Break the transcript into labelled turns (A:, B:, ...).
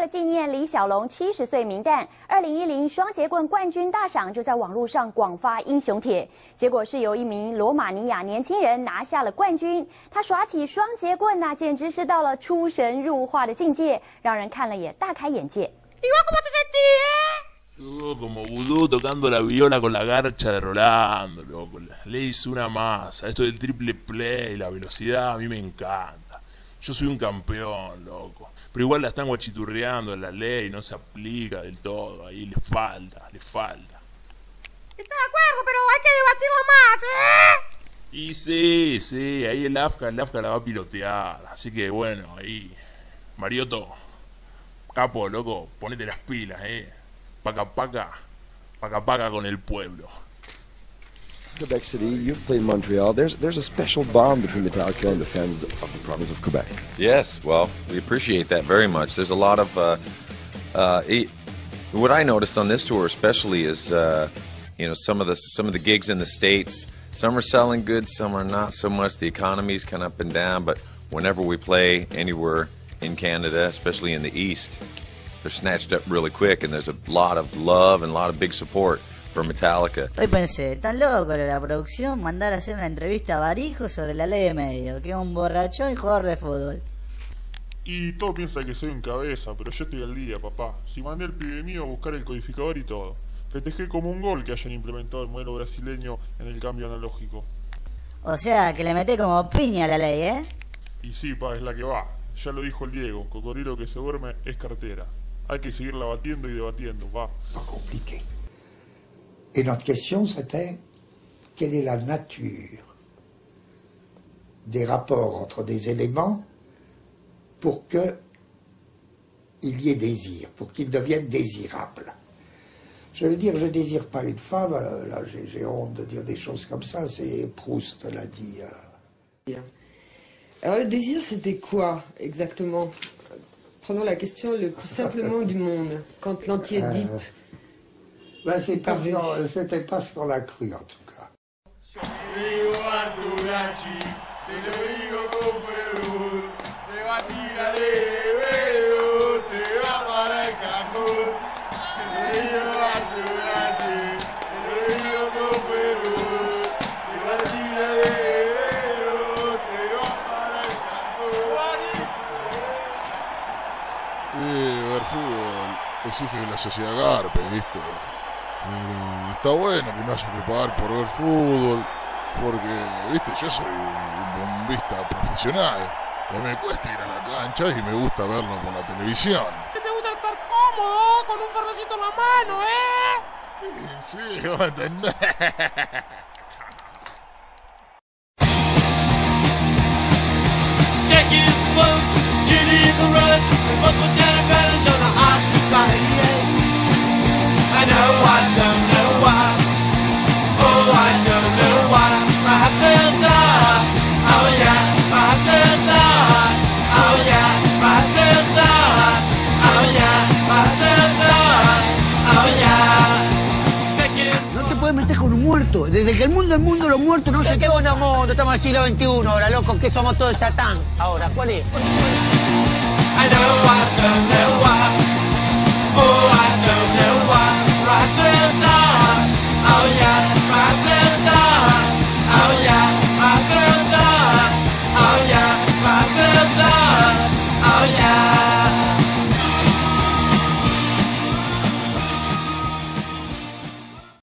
A: 为了纪念李小龙七十岁名旦，二零一零双节棍冠军大赏就在网络上广发英雄帖。结果是由一名罗马尼亚年轻人拿下了冠军。他耍起双节棍呐，简直是到了出神入化的境界，让人看了也大开眼界。
B: como vudú tocando la viola con la garcha de Rolando, loco. Le hizo una masa. Esto del triple play, la velocidad, a mí me encanta. Yo soy un campeón, loco. Pero igual la están guachiturreando en la ley, no se aplica del todo. Ahí le falta, le falta.
C: Estoy de acuerdo, pero hay que debatirla más, ¿eh?
B: Y sí, sí, ahí el AFCA, el AFCA la va a pilotear. Así que bueno, ahí. Marioto, capo, loco, ponete las pilas, eh. paca paca, paca paca con el pueblo.
D: Quebec City, you've played Montreal. There's there's a special bond between Metallica and the fans of the province of Quebec.
E: Yes, well, we appreciate that very much. There's a lot of uh, uh, what I noticed on this tour, especially, is uh, you know some of the some of the gigs in the states. Some are selling good, some are not so much. The economy's kind of up and down, but whenever we play anywhere in Canada, especially in the east, they're snatched up really quick, and there's a lot of love and a lot of big support for Metallica.
F: Hoy pensé, tan loco la producción mandar a hacer una entrevista a Barijo sobre la ley de medio, que es un borrachón y jugador de fútbol.
G: Y todo piensa que soy un cabeza, pero yo estoy al día, papá. Si mandé al pibe mío a buscar el codificador y todo. Festejé como un gol que hayan implementado el modelo brasileño en el cambio analógico.
F: O sea, que le meté como piña a la ley, ¿eh?
G: Y sí, pa, es la que va. Ya lo dijo el Diego, cocodrilo que se duerme es cartera. Hay que seguirla batiendo y debatiendo, va.
H: Pas compliqué. Et notre question, c'était quelle est la nature des rapports entre des éléments pour qu'il y ait désir, pour qu'ils deviennent désirables? Je veux dire, je ne désire pas une femme, euh, là j'ai honte de dire des choses comme ça, c'est Proust l'a dit.
I: Euh. Alors le désir, c'était quoi exactement? Prenons la question le plus simplement du monde, quand l'entier dit...
H: Euh, ben c'est pas c'était pas ce qu'on a cru en tout cas.
J: exige que la sociedad garpe, ¿viste? Pero está bueno que no haya que pagar por ver fútbol, porque, ¿viste? Yo soy un bombista profesional. Y me cuesta ir a la cancha y me gusta verlo por la televisión.
C: ¿Te gusta estar cómodo con un ferrocito en la mano, eh?
J: Sí, vos entendés.
K: muertos. Desde que el mundo es mundo, los muertos no se...
L: ¿Qué onda, mundo? Estamos en el siglo XXI ahora, loco, que somos todos satán. Ahora, ¿cuál es?